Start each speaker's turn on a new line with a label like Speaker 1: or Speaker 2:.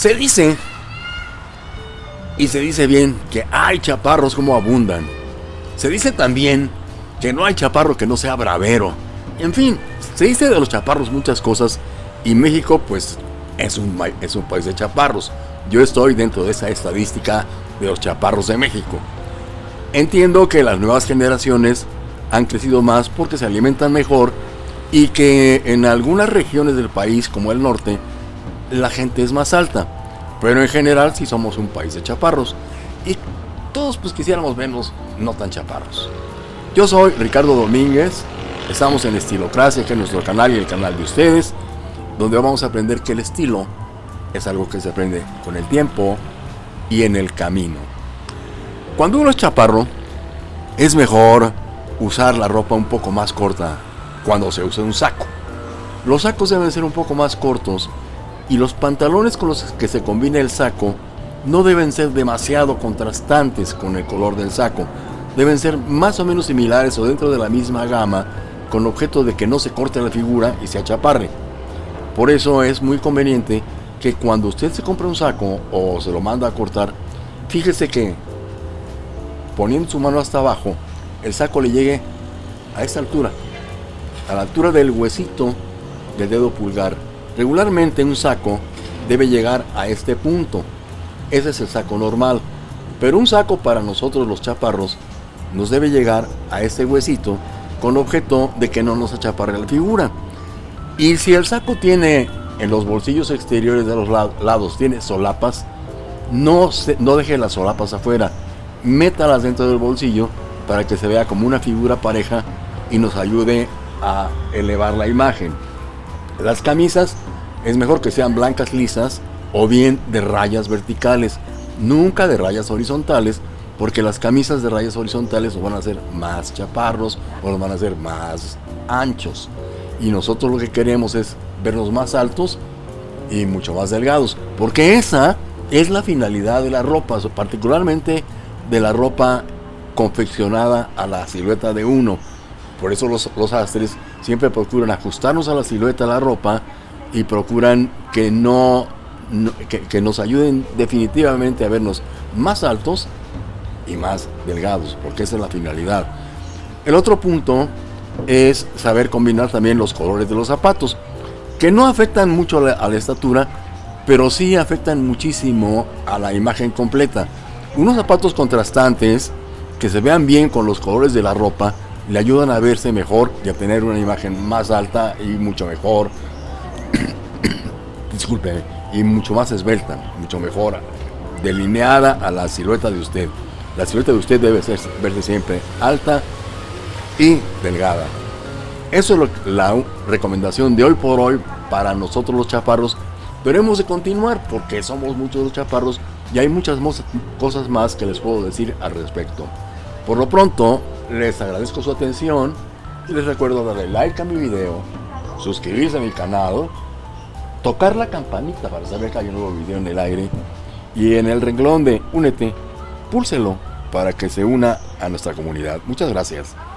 Speaker 1: Se dice, y se dice bien, que hay chaparros como abundan. Se dice también que no hay chaparro que no sea bravero. En fin, se dice de los chaparros muchas cosas y México pues es un, es un país de chaparros. Yo estoy dentro de esa estadística de los chaparros de México. Entiendo que las nuevas generaciones han crecido más porque se alimentan mejor y que en algunas regiones del país como el norte la gente es más alta. Pero en general sí somos un país de chaparros y todos pues quisiéramos vernos no tan chaparros. Yo soy Ricardo Domínguez, estamos en Estilocracia, que es nuestro canal y el canal de ustedes, donde vamos a aprender que el estilo es algo que se aprende con el tiempo y en el camino. Cuando uno es chaparro, es mejor usar la ropa un poco más corta cuando se usa un saco. Los sacos deben ser un poco más cortos y los pantalones con los que se combina el saco no deben ser demasiado contrastantes con el color del saco. Deben ser más o menos similares o dentro de la misma gama con objeto de que no se corte la figura y se achaparre. Por eso es muy conveniente que cuando usted se compra un saco o se lo manda a cortar, fíjese que poniendo su mano hasta abajo, el saco le llegue a esta altura, a la altura del huesito del dedo pulgar. Regularmente un saco debe llegar a este punto. Ese es el saco normal. Pero un saco para nosotros los chaparros nos debe llegar a este huesito con objeto de que no nos achaparre la figura. Y si el saco tiene en los bolsillos exteriores de los lados tiene solapas, no, no deje las solapas afuera, métalas dentro del bolsillo para que se vea como una figura pareja y nos ayude a elevar la imagen. Las camisas es mejor que sean blancas lisas o bien de rayas verticales, nunca de rayas horizontales, porque las camisas de rayas horizontales nos van a hacer más chaparros o van a hacer más anchos. Y nosotros lo que queremos es vernos más altos y mucho más delgados. Porque esa es la finalidad de la ropa, particularmente de la ropa confeccionada a la silueta de uno. Por eso los, los astres siempre procuran ajustarnos a la silueta de la ropa y procuran que no, que, nos ayuden definitivamente a vernos más altos y más delgados, porque esa es la finalidad. El otro punto es saber combinar también los colores de los zapatos que no afectan mucho a la, estatura, pero sí afectan muchísimo a la imagen completa. Unos zapatos contrastantes que se vean bien con los colores de la ropa le ayudan a verse mejor y a tener una imagen más alta y mucho mejor. Disculpe, y mucho más esbelta, mucho mejor delineada a la silueta de usted. La silueta de usted debe ser, verse siempre alta y delgada. Eso es la recomendación de hoy por hoy para nosotros los chaparros. Pero hemos de continuar porque somos muchos los chaparros y hay muchas cosas más que les puedo decir al respecto. Por lo pronto, les agradezco su atención y les recuerdo darle like a mi video, suscribirse a mi canal, tocar la campanita para saber que hay un nuevo video en el aire y en el renglón de Únete, púlselo para que se una a nuestra comunidad. Muchas gracias.